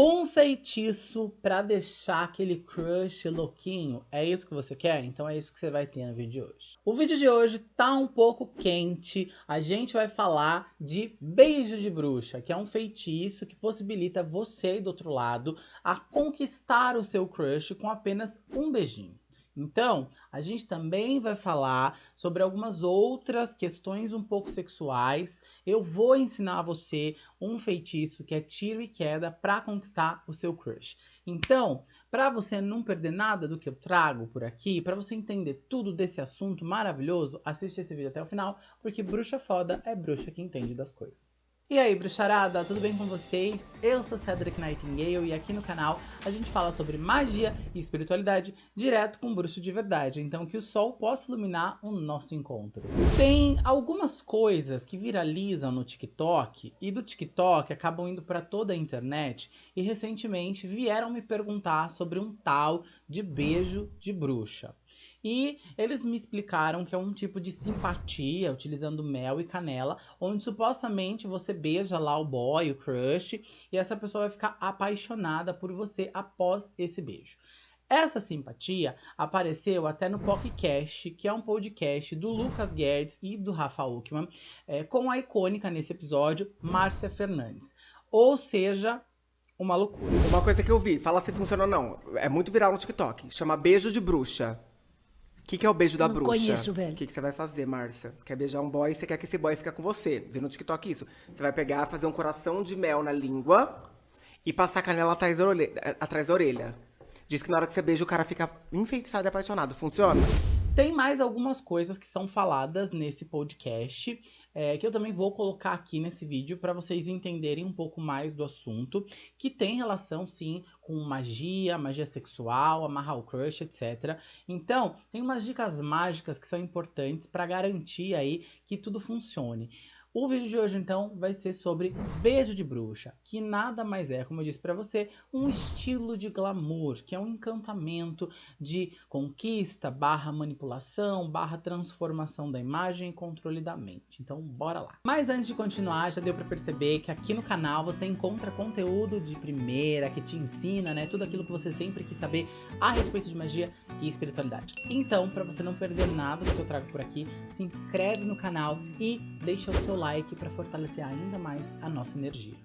Um feitiço para deixar aquele crush louquinho, é isso que você quer? Então é isso que você vai ter no vídeo de hoje. O vídeo de hoje tá um pouco quente, a gente vai falar de beijo de bruxa, que é um feitiço que possibilita você do outro lado a conquistar o seu crush com apenas um beijinho. Então, a gente também vai falar sobre algumas outras questões um pouco sexuais. Eu vou ensinar a você um feitiço que é tiro e queda para conquistar o seu crush. Então, para você não perder nada do que eu trago por aqui, para você entender tudo desse assunto maravilhoso, assiste esse vídeo até o final, porque bruxa foda é bruxa que entende das coisas. E aí, bruxarada, tudo bem com vocês? Eu sou Cedric Nightingale e aqui no canal a gente fala sobre magia e espiritualidade direto com bruxo de verdade, então que o sol possa iluminar o nosso encontro. Tem algumas coisas que viralizam no TikTok e do TikTok acabam indo para toda a internet e recentemente vieram me perguntar sobre um tal de beijo de bruxa. E eles me explicaram que é um tipo de simpatia, utilizando mel e canela, onde supostamente você beija lá o boy, o crush, e essa pessoa vai ficar apaixonada por você após esse beijo. Essa simpatia apareceu até no podcast, que é um podcast do Lucas Guedes e do Rafa Uckman, é, com a icônica nesse episódio, Márcia Fernandes. Ou seja, uma loucura. Uma coisa que eu vi, fala se funciona ou não, é muito viral no TikTok, chama beijo de bruxa. O que, que é o beijo da não bruxa? conheço, velho. O que, que você vai fazer, Márcia? Quer beijar um boy, você quer que esse boy fique com você. Vê no TikTok isso. Você vai pegar, fazer um coração de mel na língua e passar a canela atrás da orelha. Atrás da orelha. Diz que na hora que você beija, o cara fica enfeitiçado e apaixonado. Funciona? Tem mais algumas coisas que são faladas nesse podcast, é, que eu também vou colocar aqui nesse vídeo para vocês entenderem um pouco mais do assunto, que tem relação sim com magia, magia sexual, amarrar o crush, etc. Então, tem umas dicas mágicas que são importantes para garantir aí que tudo funcione. O vídeo de hoje, então, vai ser sobre beijo de bruxa, que nada mais é, como eu disse para você, um estilo de glamour, que é um encantamento de conquista, barra manipulação, barra transformação da imagem e controle da mente. Então, bora lá. Mas antes de continuar, já deu para perceber que aqui no canal você encontra conteúdo de primeira, que te ensina, né, tudo aquilo que você sempre quis saber a respeito de magia e espiritualidade. Então, para você não perder nada do que eu trago por aqui, se inscreve no canal e deixa o seu like para fortalecer ainda mais a nossa energia.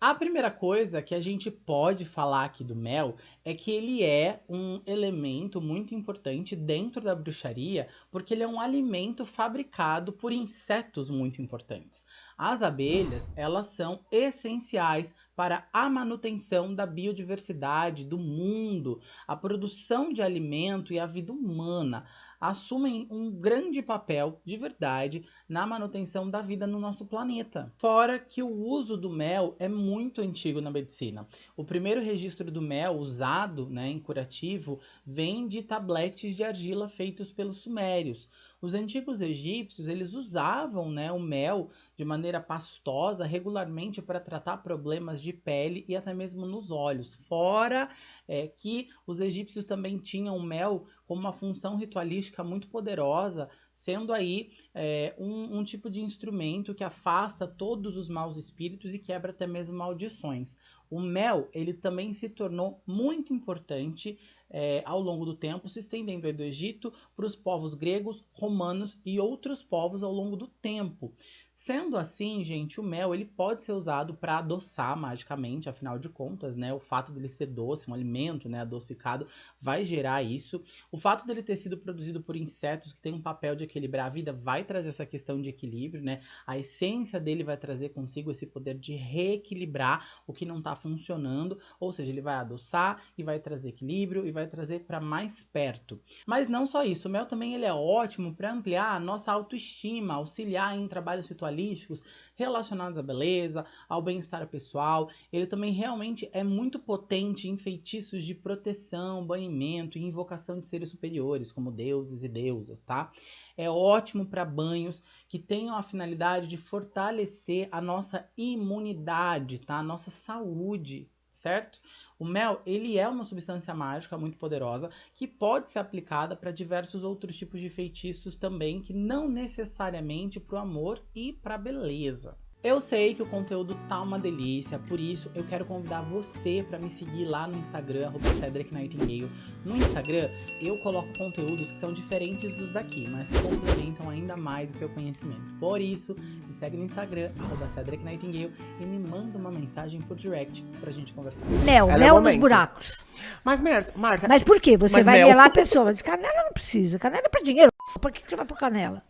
A primeira coisa que a gente pode falar aqui do mel é que ele é um elemento muito importante dentro da bruxaria, porque ele é um alimento fabricado por insetos muito importantes. As abelhas, elas são essenciais para a manutenção da biodiversidade do mundo, a produção de alimento e a vida humana assumem um grande papel de verdade na manutenção da vida no nosso planeta. Fora que o uso do mel é muito antigo na medicina. O primeiro registro do mel usado né, em curativo vem de tabletes de argila feitos pelos sumérios. Os antigos egípcios eles usavam né, o mel de maneira pastosa regularmente para tratar problemas de pele e até mesmo nos olhos. Fora é, que os egípcios também tinham o mel como uma função ritualística muito poderosa, sendo aí é, um, um tipo de instrumento que afasta todos os maus espíritos e quebra até mesmo maldições. O mel, ele também se tornou muito importante é, ao longo do tempo, se estendendo do Egito para os povos gregos, romanos e outros povos ao longo do tempo. Sendo assim, gente, o mel ele pode ser usado para adoçar magicamente, afinal de contas, né? O fato dele ser doce, um alimento, né, adocicado, vai gerar isso. O fato dele ter sido produzido por insetos que tem um papel de equilibrar a vida vai trazer essa questão de equilíbrio, né? A essência dele vai trazer consigo esse poder de reequilibrar o que não está funcionando, ou seja, ele vai adoçar e vai trazer equilíbrio e vai trazer para mais perto. Mas não só isso, o mel também ele é ótimo para ampliar a nossa autoestima, auxiliar em trabalhos situacionais ritualísticos relacionados à beleza, ao bem-estar pessoal. Ele também realmente é muito potente em feitiços de proteção, banimento e invocação de seres superiores, como deuses e deusas, tá? É ótimo para banhos que tenham a finalidade de fortalecer a nossa imunidade, tá? A nossa saúde, certo? O mel, ele é uma substância mágica muito poderosa que pode ser aplicada para diversos outros tipos de feitiços também, que não necessariamente para o amor e para a beleza. Eu sei que o conteúdo tá uma delícia, por isso eu quero convidar você para me seguir lá no Instagram, Cedric Nightingale. No Instagram, eu coloco conteúdos que são diferentes dos daqui, mas que complementam ainda mais o seu conhecimento. Por isso, me segue no Instagram, Cedric Nightingale, e me manda uma mensagem por direct pra gente conversar. Mel, Ela mel é nos buracos. Mas, Marta... Mas por quê? Você vai mel... lá a pessoa, mas canela não precisa, canela é pra dinheiro. Por que, que você vai pôr canela?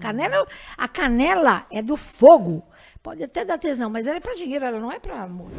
Canela, a canela é do fogo. Pode até dar tesão, mas ela é para dinheiro, ela não é para amor.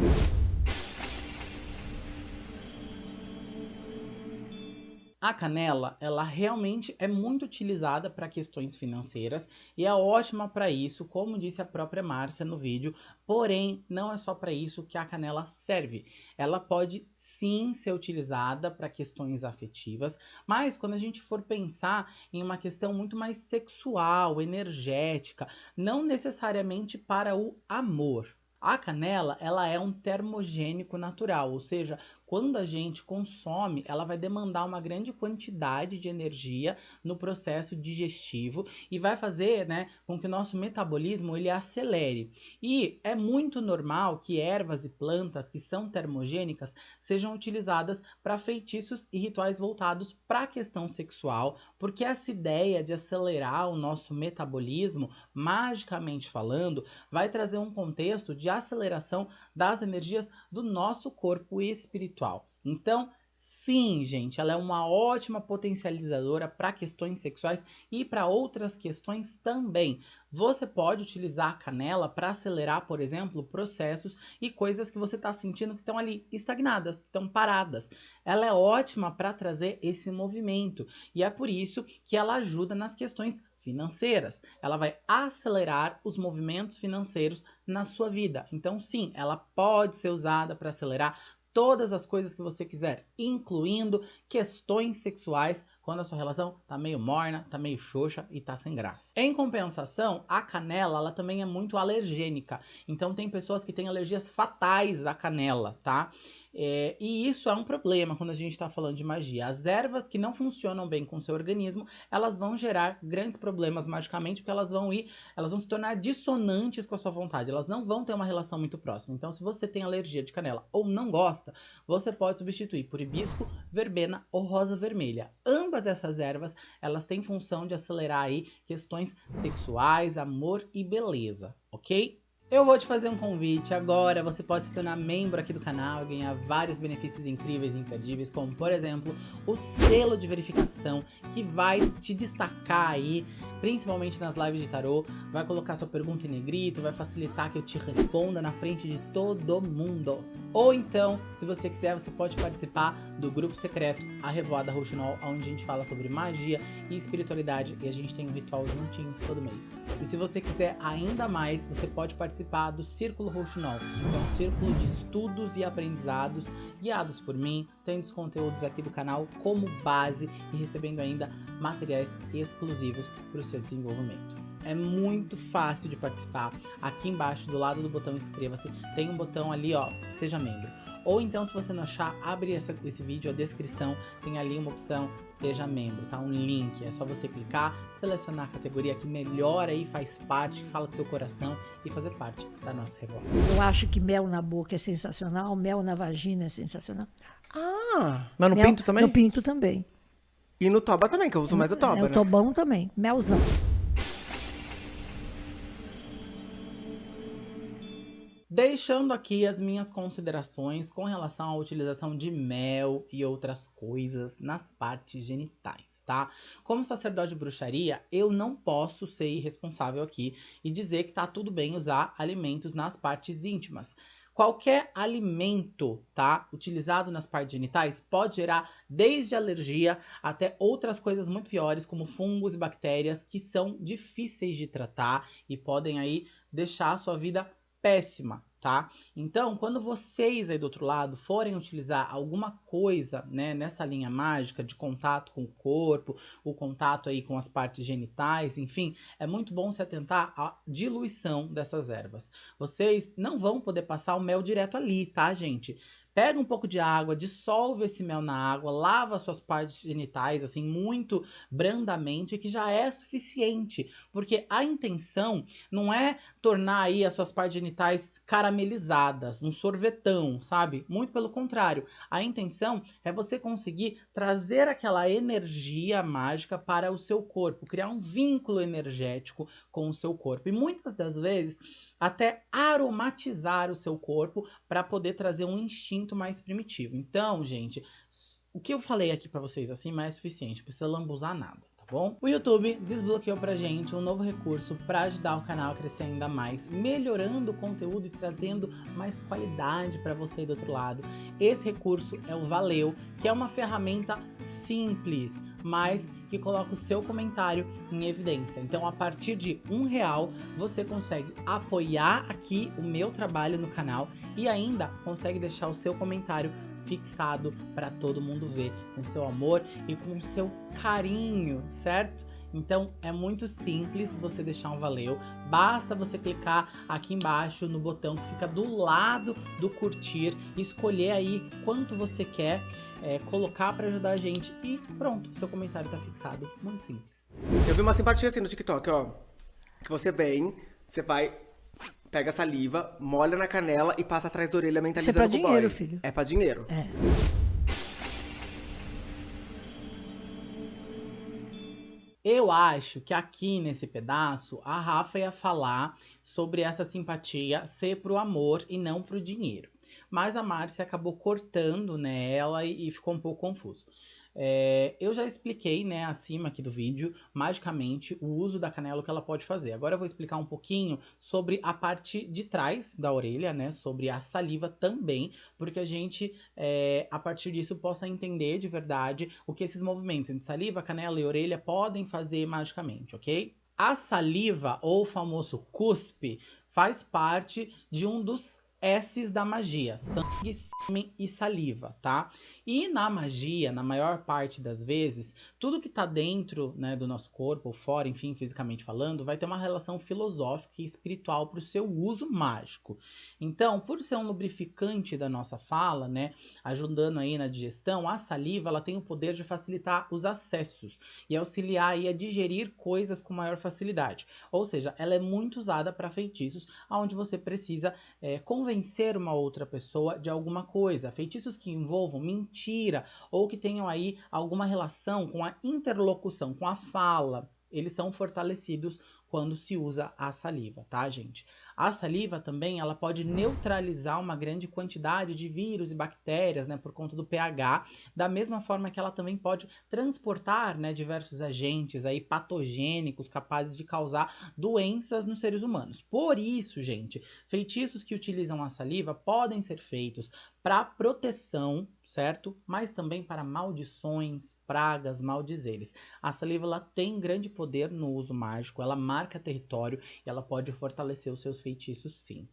A canela, ela realmente é muito utilizada para questões financeiras e é ótima para isso, como disse a própria Márcia no vídeo, porém, não é só para isso que a canela serve. Ela pode sim ser utilizada para questões afetivas, mas quando a gente for pensar em uma questão muito mais sexual, energética, não necessariamente para o amor. A canela, ela é um termogênico natural, ou seja, quando a gente consome, ela vai demandar uma grande quantidade de energia no processo digestivo e vai fazer né, com que o nosso metabolismo ele acelere. E é muito normal que ervas e plantas que são termogênicas sejam utilizadas para feitiços e rituais voltados para a questão sexual, porque essa ideia de acelerar o nosso metabolismo, magicamente falando, vai trazer um contexto de aceleração das energias do nosso corpo espiritual espiritual. Então, sim, gente, ela é uma ótima potencializadora para questões sexuais e para outras questões também. Você pode utilizar a canela para acelerar, por exemplo, processos e coisas que você está sentindo que estão ali estagnadas, que estão paradas. Ela é ótima para trazer esse movimento e é por isso que ela ajuda nas questões financeiras. Ela vai acelerar os movimentos financeiros na sua vida. Então, sim, ela pode ser usada para acelerar todas as coisas que você quiser, incluindo questões sexuais, quando a sua relação tá meio morna, tá meio xoxa e tá sem graça. Em compensação, a canela, ela também é muito alergênica. Então tem pessoas que têm alergias fatais à canela, tá? É, e isso é um problema quando a gente está falando de magia. As ervas que não funcionam bem com o seu organismo, elas vão gerar grandes problemas magicamente, porque elas vão ir, elas vão se tornar dissonantes com a sua vontade. Elas não vão ter uma relação muito próxima. Então, se você tem alergia de canela ou não gosta, você pode substituir por hibisco, verbena ou rosa vermelha. Ambas essas ervas, elas têm função de acelerar aí questões sexuais, amor e beleza, ok? Eu vou te fazer um convite agora, você pode se tornar membro aqui do canal e ganhar vários benefícios incríveis e imperdíveis, como por exemplo, o selo de verificação que vai te destacar aí, principalmente nas lives de tarô, vai colocar sua pergunta em negrito, vai facilitar que eu te responda na frente de todo mundo. Ou então, se você quiser, você pode participar do grupo secreto A Revoada Rouxinol, onde a gente fala sobre magia e espiritualidade e a gente tem um ritual juntinhos todo mês. E se você quiser ainda mais, você pode participar do Círculo Rouxinol, que é um círculo de estudos e aprendizados guiados por mim, tendo os conteúdos aqui do canal como base e recebendo ainda materiais exclusivos para o seu desenvolvimento. É muito fácil de participar. Aqui embaixo, do lado do botão inscreva-se, tem um botão ali, ó, seja membro. Ou então, se você não achar, abre essa, esse vídeo, a descrição, tem ali uma opção, seja membro, tá? Um link, é só você clicar, selecionar a categoria que melhor aí faz parte, fala com seu coração e fazer parte da nossa revolta. Eu acho que mel na boca é sensacional, mel na vagina é sensacional. Ah, mas no mel, pinto também? No pinto também. E no toba também, que eu uso mais o toba, é, né? O tobão também, melzão. Deixando aqui as minhas considerações com relação à utilização de mel e outras coisas nas partes genitais, tá? Como sacerdote de bruxaria, eu não posso ser irresponsável aqui e dizer que tá tudo bem usar alimentos nas partes íntimas. Qualquer alimento, tá, utilizado nas partes genitais pode gerar desde alergia até outras coisas muito piores, como fungos e bactérias que são difíceis de tratar e podem aí deixar a sua vida péssima, tá? Então, quando vocês aí do outro lado forem utilizar alguma coisa, né, nessa linha mágica de contato com o corpo, o contato aí com as partes genitais, enfim, é muito bom se atentar à diluição dessas ervas. Vocês não vão poder passar o mel direto ali, tá, gente? Pega um pouco de água, dissolve esse mel na água, lava suas partes genitais, assim, muito brandamente, que já é suficiente. Porque a intenção não é tornar aí as suas partes genitais caramelizadas, um sorvetão, sabe? Muito pelo contrário. A intenção é você conseguir trazer aquela energia mágica para o seu corpo, criar um vínculo energético com o seu corpo. E muitas das vezes, até aromatizar o seu corpo para poder trazer um instinto mais primitivo. Então, gente, o que eu falei aqui para vocês assim não é suficiente, precisa lambuzar nada bom? O YouTube desbloqueou pra gente um novo recurso para ajudar o canal a crescer ainda mais, melhorando o conteúdo e trazendo mais qualidade para você do outro lado. Esse recurso é o Valeu, que é uma ferramenta simples, mas que coloca o seu comentário em evidência. Então, a partir de um real, você consegue apoiar aqui o meu trabalho no canal e ainda consegue deixar o seu comentário fixado para todo mundo ver, com seu amor e com seu carinho, certo? Então é muito simples você deixar um valeu, basta você clicar aqui embaixo no botão que fica do lado do curtir, escolher aí quanto você quer é, colocar para ajudar a gente e pronto, seu comentário tá fixado, muito simples. Eu vi uma simpatia assim no TikTok, ó, que você vem, você vai pega a saliva, molha na canela e passa atrás da orelha mentalizando Isso é pra dinheiro, boy. filho. É pra dinheiro. É. Eu acho que aqui nesse pedaço a Rafa ia falar sobre essa simpatia ser pro amor e não pro dinheiro. Mas a Márcia acabou cortando nela né, e, e ficou um pouco confuso. É, eu já expliquei, né, acima aqui do vídeo, magicamente, o uso da canela que ela pode fazer. Agora eu vou explicar um pouquinho sobre a parte de trás da orelha, né, sobre a saliva também, porque a gente, é, a partir disso, possa entender de verdade o que esses movimentos entre saliva, canela e orelha podem fazer magicamente, ok? A saliva, ou o famoso cuspe, faz parte de um dos S's da magia, sangue, sêmen e saliva, tá? E na magia, na maior parte das vezes, tudo que tá dentro né, do nosso corpo, ou fora, enfim, fisicamente falando, vai ter uma relação filosófica e espiritual para o seu uso mágico. Então, por ser um lubrificante da nossa fala, né, ajudando aí na digestão, a saliva ela tem o poder de facilitar os acessos e auxiliar aí a digerir coisas com maior facilidade. Ou seja, ela é muito usada para feitiços, onde você precisa é, convencer uma outra pessoa de alguma coisa. Feitiços que envolvam mentira ou que tenham aí alguma relação com a interlocução, com a fala. Eles são fortalecidos quando se usa a saliva, tá, gente? A saliva também, ela pode neutralizar uma grande quantidade de vírus e bactérias, né, por conta do pH, da mesma forma que ela também pode transportar, né, diversos agentes aí patogênicos capazes de causar doenças nos seres humanos. Por isso, gente, feitiços que utilizam a saliva podem ser feitos para proteção, certo? Mas também para maldições, pragas, maldizeres. A saliva ela tem grande poder no uso mágico, ela marca território e ela pode fortalecer os seus feitiços sim.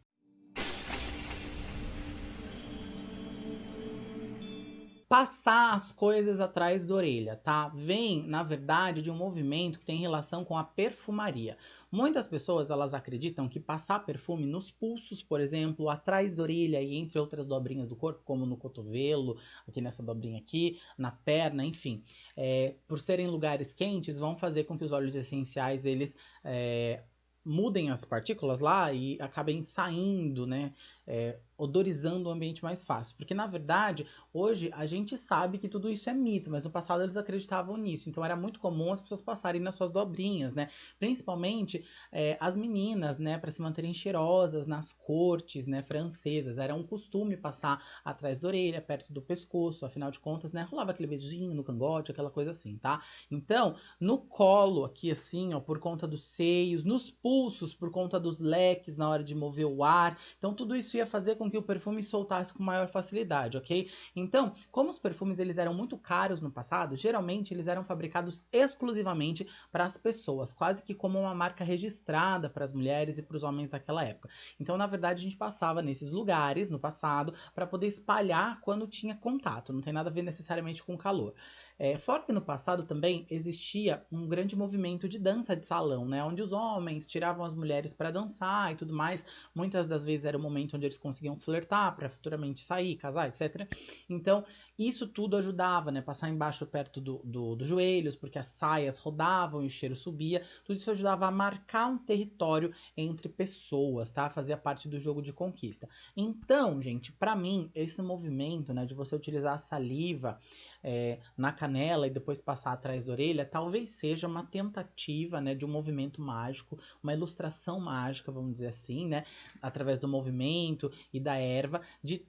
Passar as coisas atrás da orelha, tá? Vem, na verdade, de um movimento que tem relação com a perfumaria. Muitas pessoas, elas acreditam que passar perfume nos pulsos, por exemplo, atrás da orelha e entre outras dobrinhas do corpo, como no cotovelo, aqui nessa dobrinha aqui, na perna, enfim, é, por serem lugares quentes, vão fazer com que os óleos essenciais, eles... É, mudem as partículas lá e acabem saindo, né? É, odorizando o ambiente mais fácil. Porque, na verdade, hoje a gente sabe que tudo isso é mito, mas no passado eles acreditavam nisso. Então era muito comum as pessoas passarem nas suas dobrinhas, né? Principalmente é, as meninas, né? Para se manterem cheirosas nas cortes, né? Francesas. Era um costume passar atrás da orelha, perto do pescoço. Afinal de contas, né? Rolava aquele beijinho no cangote, aquela coisa assim, tá? Então, no colo aqui, assim, ó, por conta dos seios, nos pulsos, por conta dos leques na hora de mover o ar. Então, tudo isso ia fazer com com que o perfume soltasse com maior facilidade, ok? Então, como os perfumes eles eram muito caros no passado, geralmente eles eram fabricados exclusivamente para as pessoas, quase que como uma marca registrada para as mulheres e para os homens daquela época. Então, na verdade, a gente passava nesses lugares no passado para poder espalhar quando tinha contato, não tem nada a ver necessariamente com calor. É, fora que no passado também existia um grande movimento de dança de salão, né? Onde os homens tiravam as mulheres para dançar e tudo mais. Muitas das vezes era o momento onde eles conseguiam flertar para futuramente sair, casar, etc. Então, isso tudo ajudava, né? Passar embaixo perto do, do, dos joelhos, porque as saias rodavam e o cheiro subia. Tudo isso ajudava a marcar um território entre pessoas, tá? Fazia parte do jogo de conquista. Então, gente, para mim, esse movimento, né, de você utilizar a saliva é, na canela e depois passar atrás da orelha, talvez seja uma tentativa, né, de um movimento mágico, uma ilustração mágica, vamos dizer assim, né? Através do movimento e da erva, de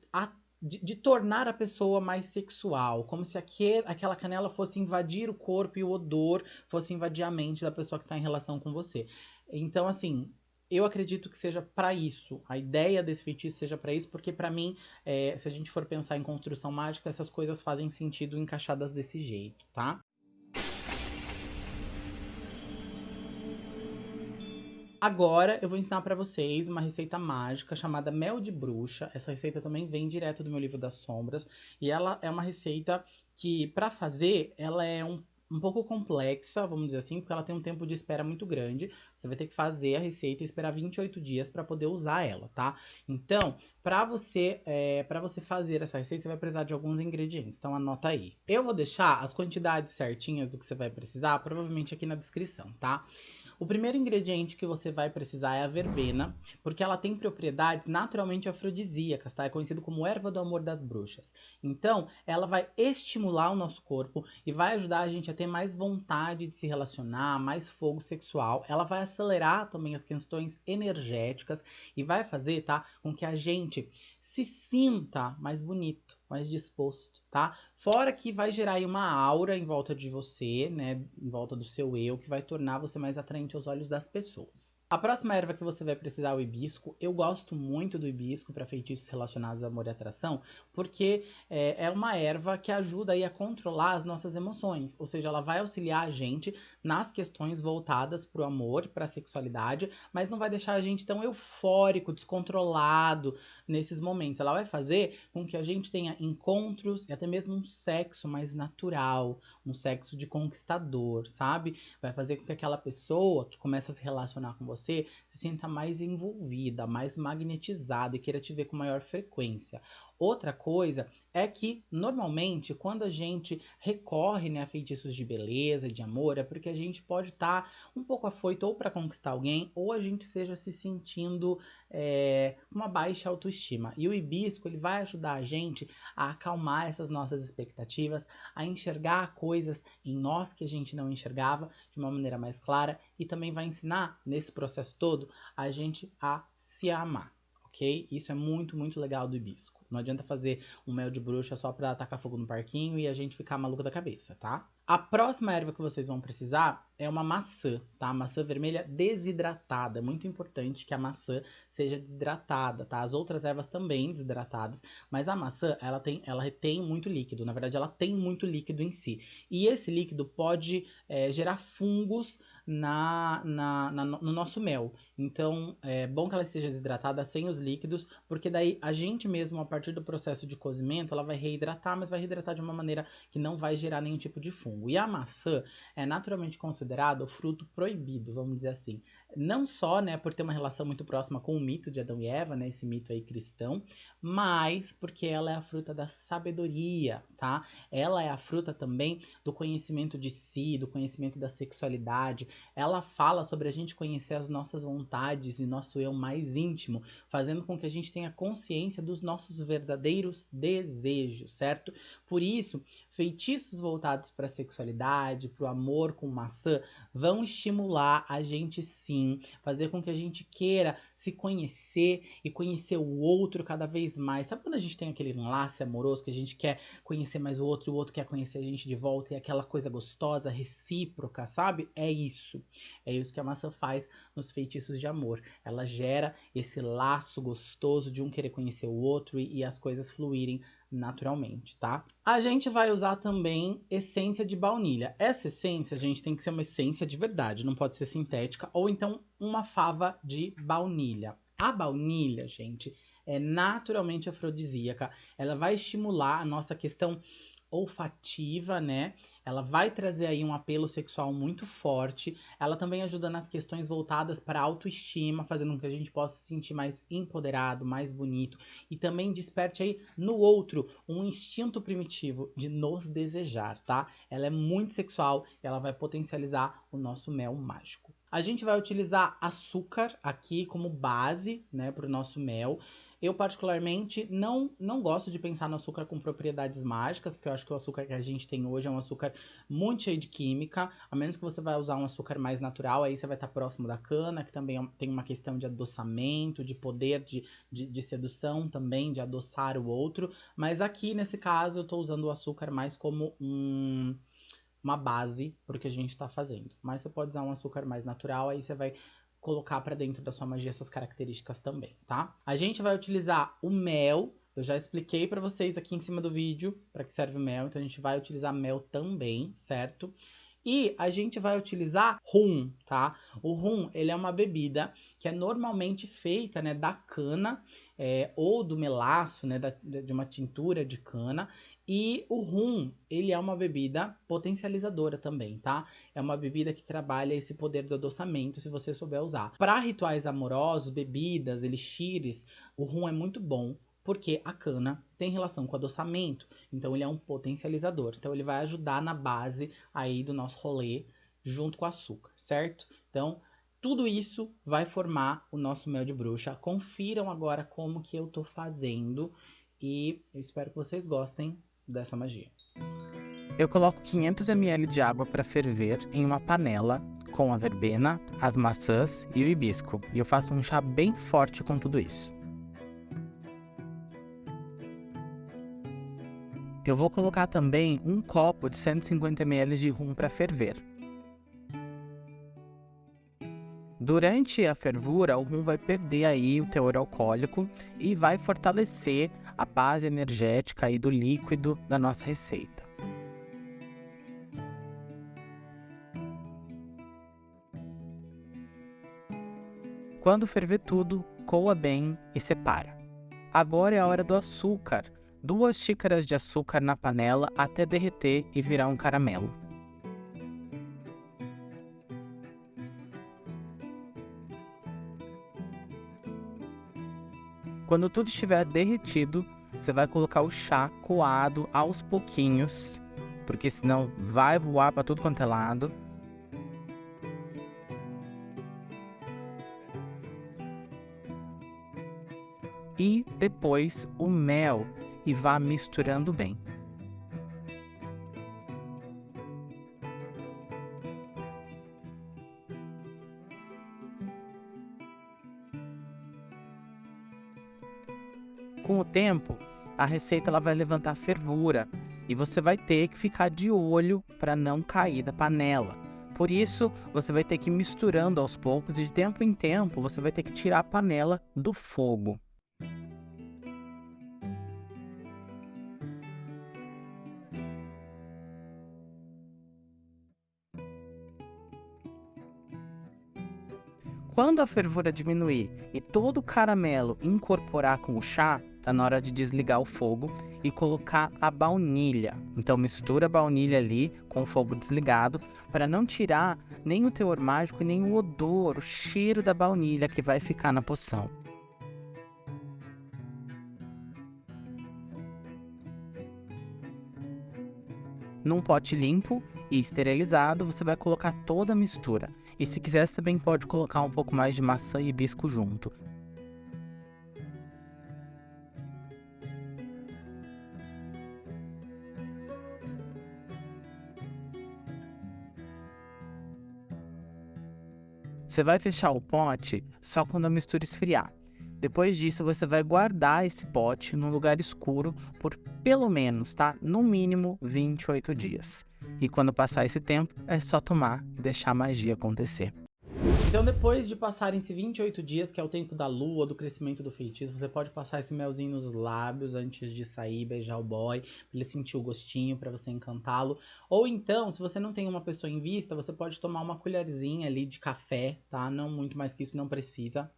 de, de, tornar a pessoa mais sexual, como se aquele, aquela canela fosse invadir o corpo e o odor fosse invadir a mente da pessoa que está em relação com você. Então, assim, eu acredito que seja para isso. A ideia desse feitiço seja para isso, porque para mim, é, se a gente for pensar em construção mágica, essas coisas fazem sentido encaixadas desse jeito, tá? Agora eu vou ensinar para vocês uma receita mágica chamada mel de bruxa. Essa receita também vem direto do meu livro das sombras e ela é uma receita que para fazer ela é um um pouco complexa, vamos dizer assim, porque ela tem um tempo de espera muito grande. Você vai ter que fazer a receita e esperar 28 dias para poder usar ela, tá? Então, para você, é, para você fazer essa receita, você vai precisar de alguns ingredientes. Então, anota aí. Eu vou deixar as quantidades certinhas do que você vai precisar, provavelmente aqui na descrição, tá? O primeiro ingrediente que você vai precisar é a verbena, porque ela tem propriedades naturalmente afrodisíacas, tá? É conhecido como erva do amor das bruxas. Então, ela vai estimular o nosso corpo e vai ajudar a gente a ter mais vontade de se relacionar, mais fogo sexual. Ela vai acelerar também as questões energéticas e vai fazer, tá, com que a gente se sinta mais bonito, mais disposto, tá? Fora que vai gerar aí uma aura em volta de você, né? Em volta do seu eu, que vai tornar você mais atraente aos olhos das pessoas. A próxima erva que você vai precisar é o hibisco. Eu gosto muito do hibisco para feitiços relacionados ao amor e atração, porque é, é, uma erva que ajuda aí a controlar as nossas emoções. Ou seja, ela vai auxiliar a gente nas questões voltadas para o amor, para a sexualidade, mas não vai deixar a gente tão eufórico, descontrolado nesses momentos. Ela vai fazer com que a gente tenha encontros e até mesmo um sexo mais natural, um sexo de conquistador, sabe? Vai fazer com que aquela pessoa que começa a se relacionar com você você se sinta mais envolvida, mais magnetizada e queira te ver com maior frequência. Outra coisa é que, normalmente, quando a gente recorre né, a feitiços de beleza, de amor, é porque a gente pode estar tá um pouco afoito ou para conquistar alguém, ou a gente esteja se sentindo é, com uma baixa autoestima. E o hibisco, ele vai ajudar a gente a acalmar essas nossas expectativas, a enxergar coisas em nós que a gente não enxergava de uma maneira mais clara, e também vai ensinar, nesse processo todo, a gente a se amar ok? Isso é muito, muito legal do hibisco. Não adianta fazer um mel de bruxa só pra tacar fogo no parquinho e a gente ficar maluco da cabeça, tá? A próxima erva que vocês vão precisar é uma maçã, tá? Maçã vermelha desidratada. É muito importante que a maçã seja desidratada, tá? As outras ervas também desidratadas, mas a maçã, ela tem, ela retém muito líquido. Na verdade, ela tem muito líquido em si. E esse líquido pode é, gerar fungos na, na, na, no nosso mel. Então, é bom que ela esteja desidratada sem os líquidos, porque daí a gente mesmo, a partir do processo de cozimento, ela vai reidratar, mas vai reidratar de uma maneira que não vai gerar nenhum tipo de fungo. E a maçã é naturalmente considerada o fruto proibido, vamos dizer assim. Não só, né, por ter uma relação muito próxima com o mito de Adão e Eva, né, esse mito aí cristão, mas porque ela é a fruta da sabedoria, tá? Ela é a fruta também do conhecimento de si, do conhecimento da sexualidade. Ela fala sobre a gente conhecer as nossas vontades e nosso eu mais íntimo, fazendo com que a gente tenha consciência dos nossos verdadeiros desejos, certo? Por isso, feitiços voltados para a sexualidade, para o amor com maçã, vão estimular a gente sim, fazer com que a gente queira se conhecer e conhecer o outro cada vez mais. Sabe quando a gente tem aquele enlace amoroso que a gente quer conhecer mais o outro e o outro quer conhecer a gente de volta e aquela coisa gostosa, recíproca, sabe? É isso. É isso que a maçã faz nos feitiços de amor. Ela gera esse laço gostoso de um querer conhecer o outro e, e as coisas fluírem naturalmente, tá? A gente vai usar também essência de baunilha. Essa essência, gente, tem que ser uma essência de verdade, não pode ser sintética, ou então uma fava de baunilha. A baunilha, gente, é naturalmente afrodisíaca. Ela vai estimular a nossa questão olfativa, né? Ela vai trazer aí um apelo sexual muito forte. Ela também ajuda nas questões voltadas para autoestima, fazendo com que a gente possa se sentir mais empoderado, mais bonito e também desperte aí no outro um instinto primitivo de nos desejar, tá? Ela é muito sexual, ela vai potencializar o nosso mel mágico. A gente vai utilizar açúcar aqui como base, né, para o nosso mel. Eu, particularmente, não, não gosto de pensar no açúcar com propriedades mágicas, porque eu acho que o açúcar que a gente tem hoje é um açúcar muito cheio de química, a menos que você vai usar um açúcar mais natural, aí você vai estar próximo da cana, que também é tem uma questão de adoçamento, de poder de, de, de sedução também, de adoçar o outro. Mas aqui, nesse caso, eu estou usando o açúcar mais como um uma base para o que a gente está fazendo. Mas você pode usar um açúcar mais natural, aí você vai colocar para dentro da sua magia essas características também, tá? A gente vai utilizar o mel, eu já expliquei para vocês aqui em cima do vídeo para que serve o mel, então a gente vai utilizar mel também, certo? E a gente vai utilizar rum, tá? O rum, ele é uma bebida que é normalmente feita, né, da cana é, ou do melaço, né, da, de uma tintura de cana. E o rum, ele é uma bebida potencializadora também, tá? É uma bebida que trabalha esse poder do adoçamento, se você souber usar. Para rituais amorosos, bebidas, elixires, o rum é muito bom, porque a cana tem relação com adoçamento, então ele é um potencializador. Então ele vai ajudar na base aí do nosso rolê junto com o açúcar, certo? Então, tudo isso vai formar o nosso mel de bruxa. Confiram agora como que eu tô fazendo e eu espero que vocês gostem dessa magia. Eu coloco 500 ml de água para ferver em uma panela com a verbena, as maçãs e o hibisco. E eu faço um chá bem forte com tudo isso. Eu vou colocar também um copo de 150 ml de rum para ferver. Durante a fervura, o rum vai perder aí o teor alcoólico e vai fortalecer a base energética aí do líquido da nossa receita. Quando ferver tudo, coa bem e separa. Agora é a hora do açúcar duas xícaras de açúcar na panela até derreter e virar um caramelo. Quando tudo estiver derretido, você vai colocar o chá coado aos pouquinhos, porque senão vai voar para tudo quanto é lado. E depois o mel e vá misturando bem. Com o tempo, a receita ela vai levantar fervura e você vai ter que ficar de olho para não cair da panela. Por isso, você vai ter que ir misturando aos poucos e de tempo em tempo você vai ter que tirar a panela do fogo. Quando a fervura diminuir e todo o caramelo incorporar com o chá, tá na hora de desligar o fogo e colocar a baunilha. Então mistura a baunilha ali com o fogo desligado para não tirar nem o teor mágico nem o odor, o cheiro da baunilha que vai ficar na poção. Num pote limpo e esterilizado, você vai colocar toda a mistura. E se quiser, também pode colocar um pouco mais de maçã e hibisco junto. Você vai fechar o pote só quando a mistura esfriar. Depois disso, você vai guardar esse pote num lugar escuro por pelo menos, tá? No mínimo 28 dias. E quando passar esse tempo, é só tomar e deixar a magia acontecer. Então depois de passarem esses 28 dias, que é o tempo da lua, do crescimento do feitiço, você pode passar esse melzinho nos lábios antes de sair, beijar o boy, pra ele sentir o gostinho, para você encantá-lo. Ou então, se você não tem uma pessoa em vista, você pode tomar uma colherzinha ali de café, tá? Não muito mais que isso, não precisa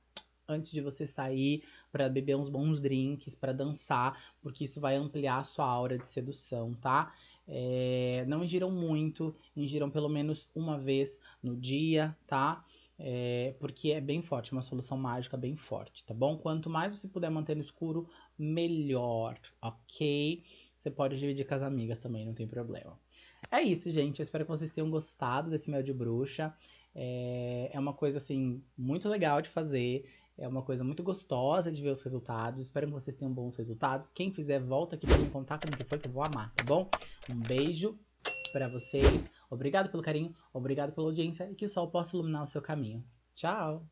antes de você sair para beber uns bons drinks, para dançar, porque isso vai ampliar a sua aura de sedução, tá? É, não ingiram muito, ingiram pelo menos uma vez no dia, tá? É, porque é bem forte, uma solução mágica bem forte, tá bom? Quanto mais você puder manter no escuro, melhor, ok? Você pode dividir com as amigas também, não tem problema. É isso, gente. Eu espero que vocês tenham gostado desse mel de bruxa. É, é uma coisa, assim, muito legal de fazer. É uma coisa muito gostosa de ver os resultados. Espero que vocês tenham bons resultados. Quem fizer, volta aqui pra me contar como que foi que eu vou amar, tá bom? Um beijo pra vocês. Obrigado pelo carinho, obrigado pela audiência e que o sol possa iluminar o seu caminho. Tchau!